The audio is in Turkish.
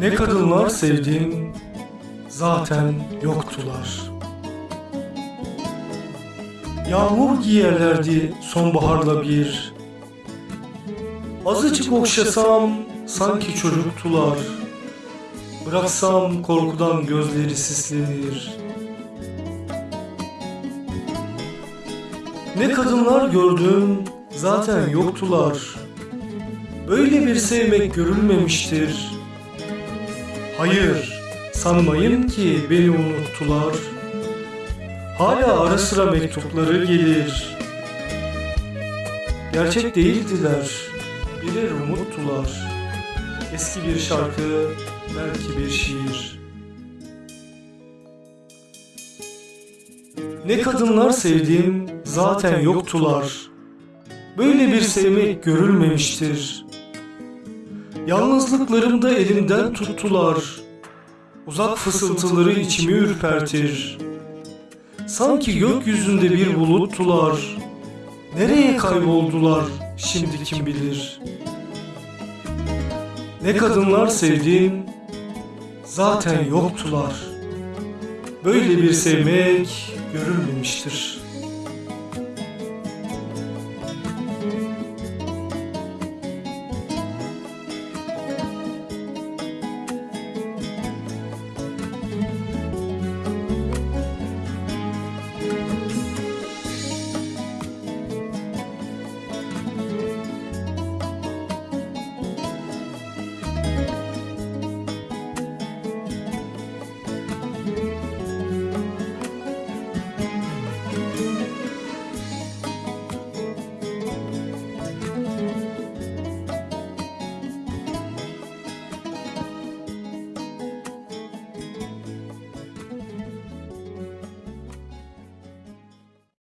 Ne kadınlar sevdim, zaten yoktular. Yağmur giyerlerdi sonbaharla bir. Azıcık okşasam sanki çocuktular. Bıraksam korkudan gözleri sislenir. Ne kadınlar gördüm, zaten yoktular. Böyle bir sevmek görülmemiştir. Hayır, sanmayın ki beni unuttular. Hala ara sıra mektupları gelir. Gerçek değildiler, birer umuttular. Eski bir şarkı, belki bir şiir. Ne kadınlar sevdim, zaten yoktular. Böyle bir sevmek görülmemiştir. Yalnızlıklarımda elimden tuttular. Uzak fısıltıları içimi ürpertir. Sanki gökyüzünde bir buluttular. Nereye kayboldular şimdi kim bilir. Ne kadınlar sevdim, zaten yoktular. Böyle bir sevmek görülmemiştir.